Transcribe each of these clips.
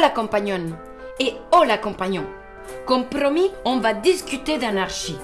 la compagnonne et oh la compagnon. Comme promis, on va discuter d'anarchie.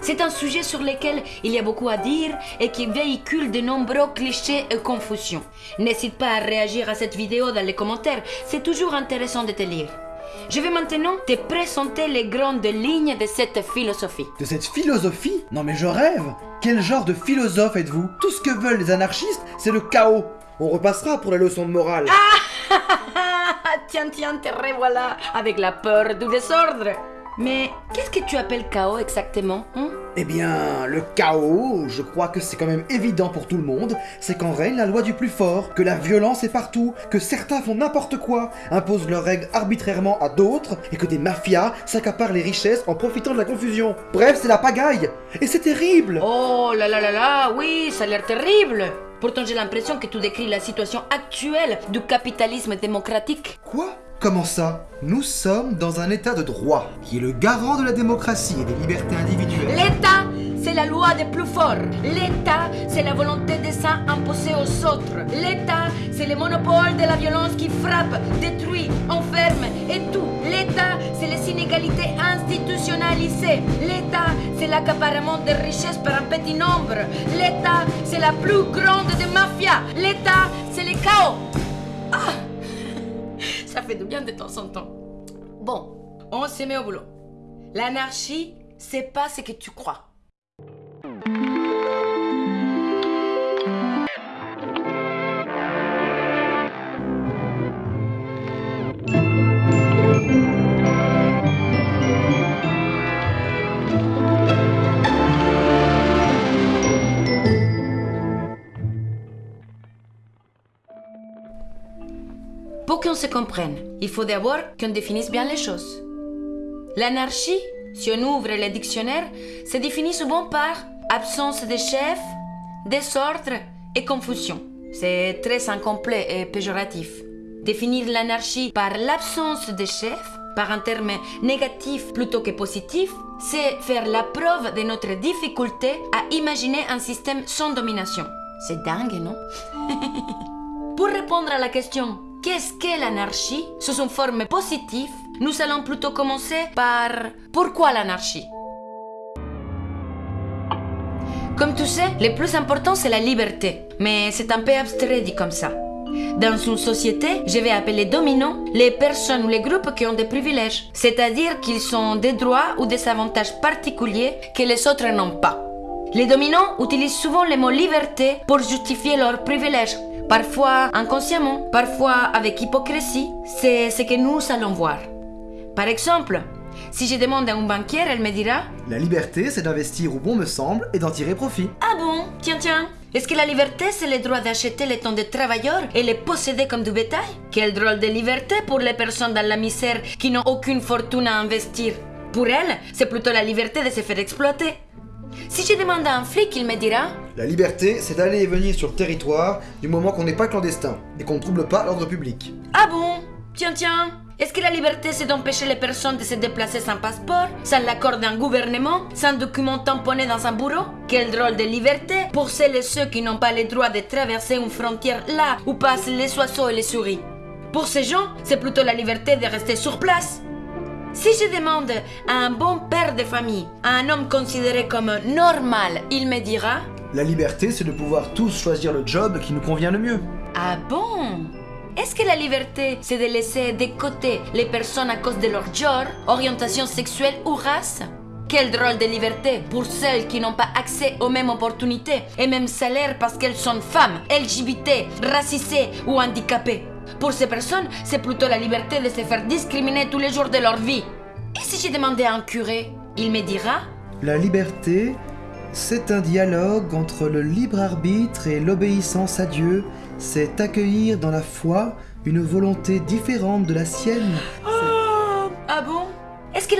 C'est un sujet sur lequel il y a beaucoup à dire et qui véhicule de nombreux clichés et confusions. N'hésite pas à réagir à cette vidéo dans les commentaires, c'est toujours intéressant de te lire. Je vais maintenant te présenter les grandes lignes de cette philosophie. De cette philosophie? Non mais je rêve Quel genre de philosophe êtes-vous? Tout ce que veulent les anarchistes, c'est le chaos. On repassera pour la leçon de morale. tiens, tiens, te revoilà avec la peur du désordre. Mais qu'est-ce que tu appelles chaos exactement hein? Eh bien, le chaos, je crois que c'est quand même évident pour tout le monde, c'est qu'en règne la loi du plus fort, que la violence est partout, que certains font n'importe quoi, imposent leurs règles arbitrairement à d'autres, et que des mafias s'accaparent les richesses en profitant de la confusion. Bref, c'est la pagaille Et c'est terrible Oh là là là là, oui, ça a l'air terrible Pourtant j'ai l'impression que tu décris la situation actuelle du capitalisme démocratique. Quoi? Comment ça? Nous sommes dans un état de droit, qui est le garant de la démocratie et des libertés individuelles. L'État, c'est la loi des plus forts. L'État, c'est la volonté des uns imposée aux autres. L'État, c'est le monopole de la violence qui frappe, détruit, enferme et tout. L'État, c'est les inégalités institutionnalisées. L'État, c'est l'accaparement des richesses par un petit nombre. L'État, c'est la plus grande des mafias. L'État, c'est le chaos. Ah ça fait du bien de temps en temps. Bon, on se met au boulot. L'anarchie, c'est pas ce que tu crois. Qu'on se comprenne, il faut d'abord qu'on définisse bien les choses. L'anarchie, si on ouvre le dictionnaire, se définit souvent par absence de chef, désordre et confusion. C'est très incomplet et péjoratif. Définir l'anarchie par l'absence de chef, par un terme négatif plutôt que positif, c'est faire la preuve de notre difficulté à imaginer un système sans domination. C'est dingue, non? Pour répondre à la question Qu'est-ce qu'est l'anarchie? Sous une forme positive, nous allons plutôt commencer par pourquoi l'anarchie? Comme tu sais, le plus important c'est la liberté, mais c'est un peu abstrait dit comme ça. Dans une société, je vais appeler dominants les personnes ou les groupes qui ont des privilèges, c'est-à-dire qu'ils ont des droits ou des avantages particuliers que les autres n'ont pas. Les dominants utilisent souvent le mot liberté pour justifier leurs privilèges, parfois inconsciemment, parfois avec hypocrisie. C'est ce que nous allons voir. Par exemple, si je demande à une banquière, elle me dira La liberté, c'est d'investir où bon me semble et d'en tirer profit. Ah bon? Tiens, tiens. Est-ce que la liberté, c'est le droit d'acheter le temps des travailleurs et les posséder comme du bétail? Quel drôle de liberté pour les personnes dans la misère qui n'ont aucune fortune à investir. Pour elles, c'est plutôt la liberté de se faire exploiter. Si je demande à un flic, il me dira La liberté, c'est d'aller et venir sur le territoire du moment qu'on n'est pas clandestin et qu'on ne trouble pas l'ordre public. Ah bon? Tiens, tiens. Est-ce que la liberté, c'est d'empêcher les personnes de se déplacer sans passeport, sans l'accord d'un gouvernement, sans document tamponné dans un bureau Quel drôle de liberté pour celles et ceux qui n'ont pas le droit de traverser une frontière là où passent les oiseaux et les souris. Pour ces gens, c'est plutôt la liberté de rester sur place. Si je demande à un bon père de famille, à un homme considéré comme normal, il me dira La liberté, c'est de pouvoir tous choisir le job qui nous convient le mieux. Ah bon? Est-ce que la liberté, c'est de laisser de côté les personnes à cause de leur genre, orientation sexuelle ou race? Quel drôle de liberté pour celles qui n'ont pas accès aux mêmes opportunités et mêmes salaires parce qu'elles sont femmes, LGBT, racisées ou handicapées. Pour ces personnes, c'est plutôt la liberté de se faire discriminer tous les jours de leur vie. Et si j'ai demandé à un curé, il me dira La liberté, c'est un dialogue entre le libre arbitre et l'obéissance à Dieu. C'est accueillir dans la foi une volonté différente de la sienne. Oh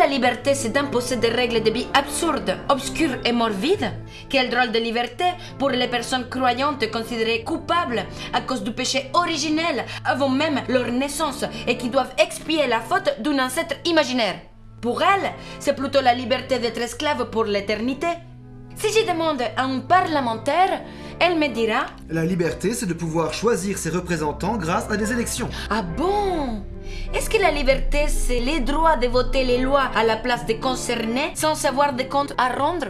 la liberté, c'est d'imposer des règles de vie absurdes, obscures et morbides Quel drôle de liberté pour les personnes croyantes considérées coupables à cause du péché originel avant même leur naissance et qui doivent expier la faute d'un ancêtre imaginaire. Pour elles, c'est plutôt la liberté d'être esclave pour l'éternité. Si je demande à un parlementaire, elle me dira La liberté, c'est de pouvoir choisir ses représentants grâce à des élections. Ah bon? Est-ce que la liberté, c'est le droit de voter les lois à la place des concernés sans avoir de comptes à rendre?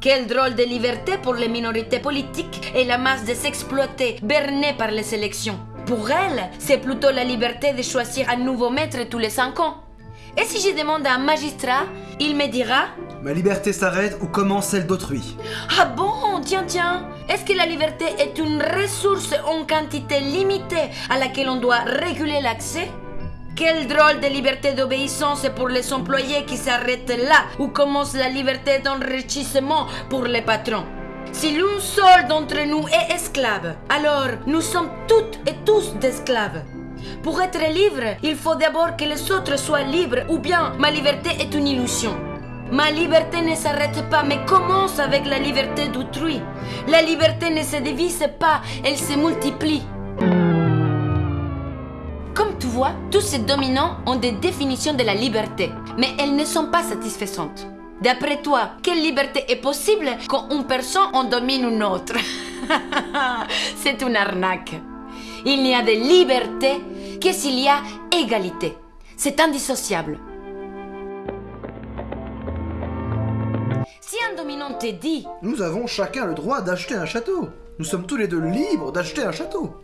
Quel drôle de liberté pour les minorités politiques et la masse de s'exploiter, bernée par les élections. Pour elle, c'est plutôt la liberté de choisir un nouveau maître tous les cinq ans. Et si je demande à un magistrat, il me dira Ma liberté s'arrête où commence celle d'autrui. Ah bon Tiens, tiens Est-ce que la liberté est une ressource en quantité limitée à laquelle on doit réguler l'accès? Quelle drôle de liberté d'obéissance pour les employés qui s'arrêtent là où commence la liberté d'enrichissement pour les patrons si l'un seul d'entre nous est esclave, alors nous sommes toutes et tous d'esclaves. Pour être libre, il faut d'abord que les autres soient libres, ou bien ma liberté est une illusion. Ma liberté ne s'arrête pas, mais commence avec la liberté d'autrui. La liberté ne se divise pas, elle se multiplie. Comme tu vois, tous ces dominants ont des définitions de la liberté, mais elles ne sont pas satisfaisantes. D'après toi, quelle liberté est possible quand une personne en domine une autre? C'est une arnaque. Il n'y a de liberté que s'il y a égalité. C'est indissociable. Si un dominant te dit Nous avons chacun le droit d'acheter un château. Nous sommes tous les deux libres d'acheter un château.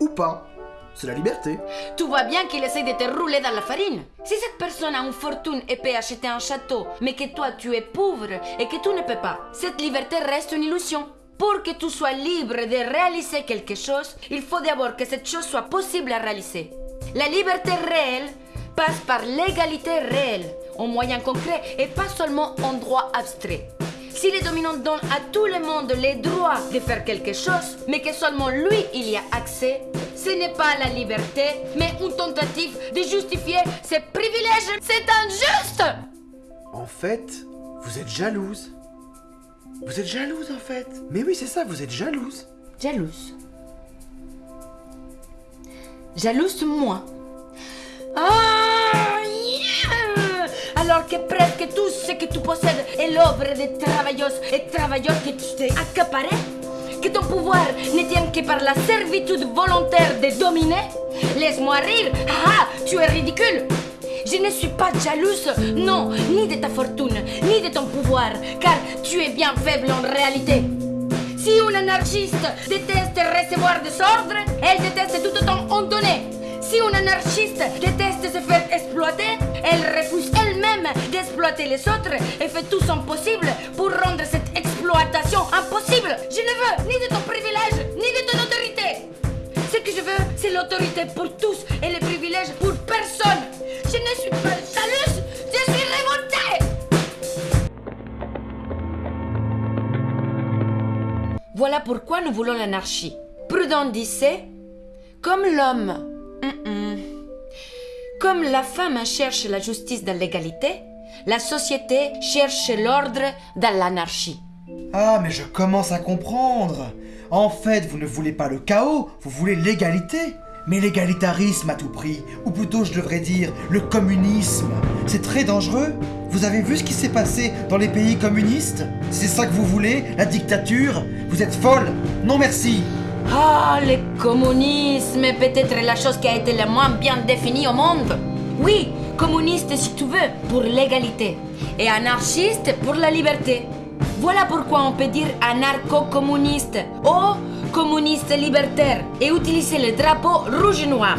Ou pas. C'est la liberté. Tu vois bien qu'il essaie de te rouler dans la farine. Si cette personne a une fortune et peut acheter un château, mais que toi tu es pauvre et que tu ne peux pas, cette liberté reste une illusion. Pour que tu sois libre de réaliser quelque chose, il faut d'abord que cette chose soit possible à réaliser. La liberté réelle passe par l'égalité réelle, en moyen concret et pas seulement en droit abstrait. Si les dominants donnent à tout le monde les droits de faire quelque chose, mais que seulement lui il y a accès, ce n'est pas la liberté, mais une tentative de justifier ses privilèges. C'est injuste En fait, vous êtes jalouse. Vous êtes jalouse en fait. Mais oui, c'est ça, vous êtes jalouse. Jalouse. Jalouse moi. Ah yeah Alors que presque tout ce que tu possèdes est l'œuvre des travailleuses et travailleurs que tu t'es accaparé que ton pouvoir ne tient que par la servitude volontaire de dominer Laisse-moi rire. Ah, tu es ridicule. Je ne suis pas jalouse, non, ni de ta fortune, car tu es bien faible en réalité. Si une anarchiste déteste recevoir des ordres, elle déteste tout autant en donner. Si une anarchiste déteste se faire exploiter, elle refuse elle-même d'exploiter les autres et fait tout son possible pour rendre cette exploitation impossible. Je ne veux ni de ton privilège, ni de ton autorité. Ce que je veux, c'est l'autorité pour tous et les privilèges pour personne. Je ne suis pas Voilà pourquoi nous voulons l'anarchie. Prudent disait, comme l'homme, comme la femme cherche la justice dans l'égalité, la société cherche l'ordre dans l'anarchie. Ah, mais je commence à comprendre. En fait, vous ne voulez pas le chaos, vous voulez l'égalité. Mais l'égalitarisme à tout prix, ou plutôt je devrais dire le communisme, c'est très dangereux. Vous avez vu ce qui s'est passé dans les pays communistes? C'est ça que vous voulez? La dictature? Vous êtes folle? Non merci Ah, le communisme est peut-être la chose qui a été la moins bien définie au monde. Oui, communiste si tu veux, pour l'égalité. Et anarchiste pour la liberté. Voilà pourquoi on peut dire anarcho-communiste ou communiste libertaire et utiliser le drapeau rouge et noir.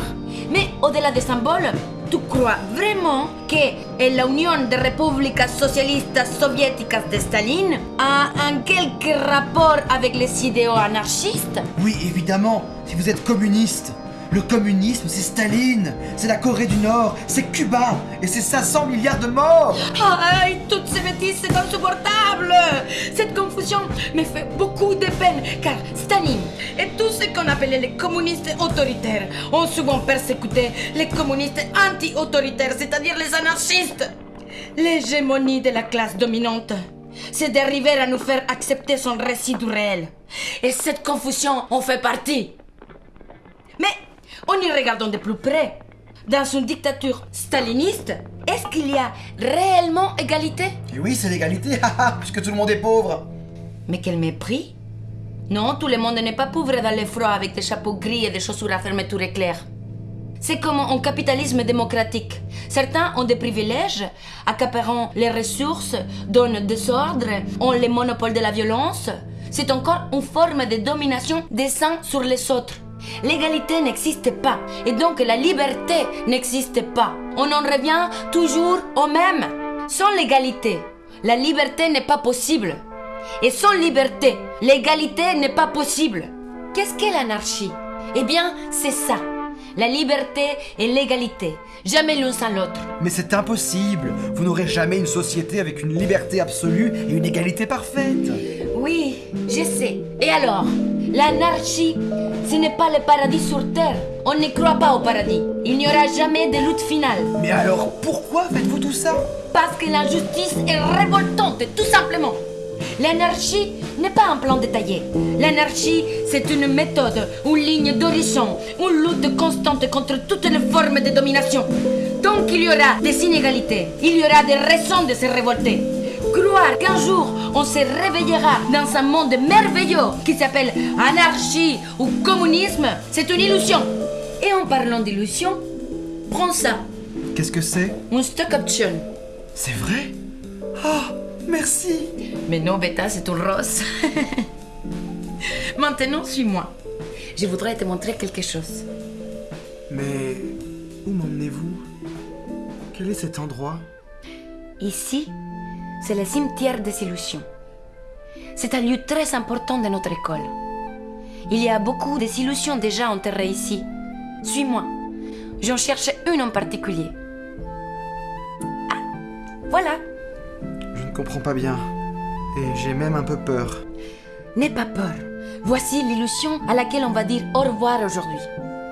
Mais au-delà des symboles, tu crois vraiment que l'Union des républiques socialistes soviétiques de Staline a un quelque rapport avec les idéaux anarchistes Oui, évidemment, si vous êtes communiste. Le communisme, c'est Staline, c'est la Corée du Nord, c'est Cuba, et c'est 500 milliards de morts. Aïe, toutes ces bêtises, c'est insupportable. Cette confusion me fait beaucoup de peine, car les communistes autoritaires ont souvent persécuté les communistes anti-autoritaires, c'est-à-dire les anarchistes. L'hégémonie de la classe dominante, c'est d'arriver à nous faire accepter son récit du réel. Et cette confusion en fait partie. Mais en y regardant de plus près, dans une dictature staliniste, est-ce qu'il y a réellement égalité? Et oui, c'est l'égalité, puisque tout le monde est pauvre Mais quel mépris Non, tout le monde n'est pas pauvre dans le froid avec des chapeaux gris et des chaussures à fermeture éclair. C'est comme en capitalisme démocratique. Certains ont des privilèges, accaparant les ressources, donnent des ordres, ont le monopole de la violence. C'est encore une forme de domination des uns sur les autres. L'égalité n'existe pas et donc la liberté n'existe pas. On en revient toujours au même. Sans l'égalité, la liberté n'est pas possible. Et sans liberté, l'égalité n'est pas possible. Qu'est-ce qu'est l'anarchie? Eh bien, c'est ça. La liberté et l'égalité. Jamais l'un sans l'autre. Mais c'est impossible. Vous n'aurez jamais une société avec une liberté absolue et une égalité parfaite. Oui, je sais. Et alors? L'anarchie, ce n'est pas le paradis sur Terre. On ne croit pas au paradis. Il n'y aura jamais de lutte finale. Mais alors, pourquoi faites-vous tout ça? Parce que l'injustice est révoltante, tout simplement. L'anarchie n'est pas un plan détaillé. L'anarchie, c'est une méthode, une ligne d'horizon, une lutte constante contre toutes les formes de domination. Tant qu'il y aura des inégalités, il y aura des raisons de se révolter. Croire qu'un jour on se réveillera dans un monde merveilleux qui s'appelle anarchie ou communisme, c'est une illusion. Et en parlant d'illusion, prends ça. Qu'est-ce que c'est? Un stock option. C'est vrai? Ah, merci Mais non, Beta, c'est tout rose. Maintenant, suis-moi. Je voudrais te montrer quelque chose. Mais où m'emmenez-vous? Quel est cet endroit? Ici, c'est le cimetière des illusions. C'est un lieu très important de notre école. Il y a beaucoup d'illusions déjà enterrées ici. Suis-moi. J'en cherche une en particulier. Ah, voilà. Je ne comprends pas bien. Et j'ai même un peu peur. N'aie pas peur. Voici l'illusion à laquelle on va dire au revoir aujourd'hui.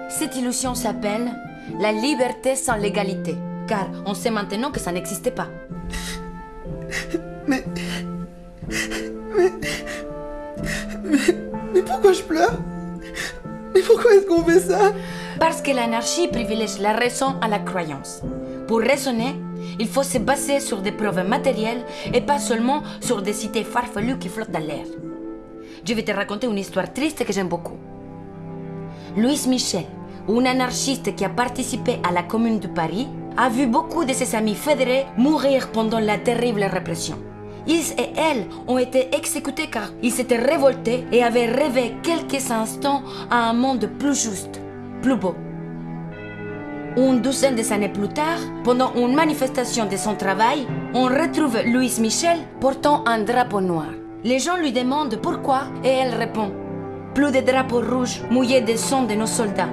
Cette illusion s'appelle la liberté sans l'égalité. Car on sait maintenant que ça n'existait pas. Mais... Mais... Mais, mais pourquoi je pleure? Mais pourquoi est-ce qu'on fait ça? Parce que l'anarchie privilège la raison à la croyance. Pour raisonner, il faut se baser sur des preuves matérielles et pas seulement sur des cités farfelues qui flottent dans l'air. Je vais te raconter une histoire triste que j'aime beaucoup. Louis Michel, un anarchiste qui a participé à la Commune de Paris, a vu beaucoup de ses amis fédérés mourir pendant la terrible répression. Ils et elles ont été exécutés car ils s'étaient révoltés et avaient rêvé quelques instants à un monde plus juste, plus beau. Une douzaine d'années plus tard, pendant une manifestation de son travail, on retrouve Louise Michel portant un drapeau noir. Les gens lui demandent pourquoi et elle répond Plus de drapeaux rouges mouillés de sang de nos soldats.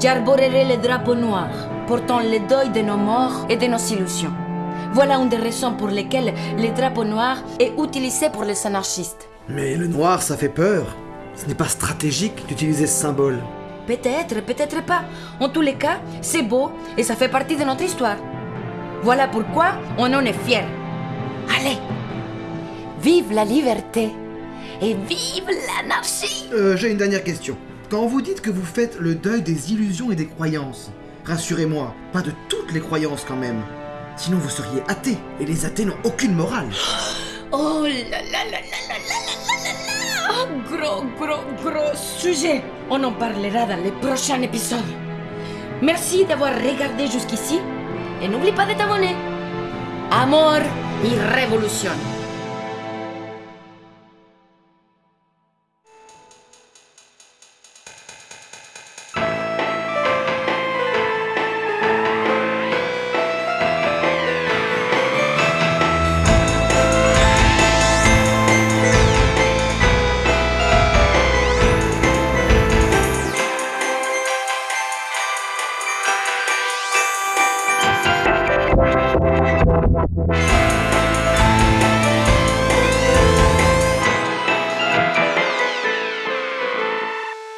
J'arborerai le drapeau noir, portant le deuil de nos morts et de nos illusions. Voilà une des raisons pour lesquelles le drapeau noir est utilisé pour les anarchistes. Mais le noir, ça fait peur. Ce n'est pas stratégique d'utiliser ce symbole. Peut-être, peut-être pas. En tous les cas, c'est beau et ça fait partie de notre histoire. Voilà pourquoi on en est fiers. Allez, vive la liberté et vive l'anarchie Euh, j'ai une dernière question. Quand vous dites que vous faites le deuil des illusions et des croyances, rassurez-moi, pas de toutes les croyances quand même. Sinon vous seriez athée, et les athées n'ont aucune morale. Oh là là là là là là là là là Oh, gros, gros, gros sujet On en parlera dans les prochains épisodes. Merci d'avoir regardé jusqu'ici et n'oublie pas de t'abonner. Amor y révolution.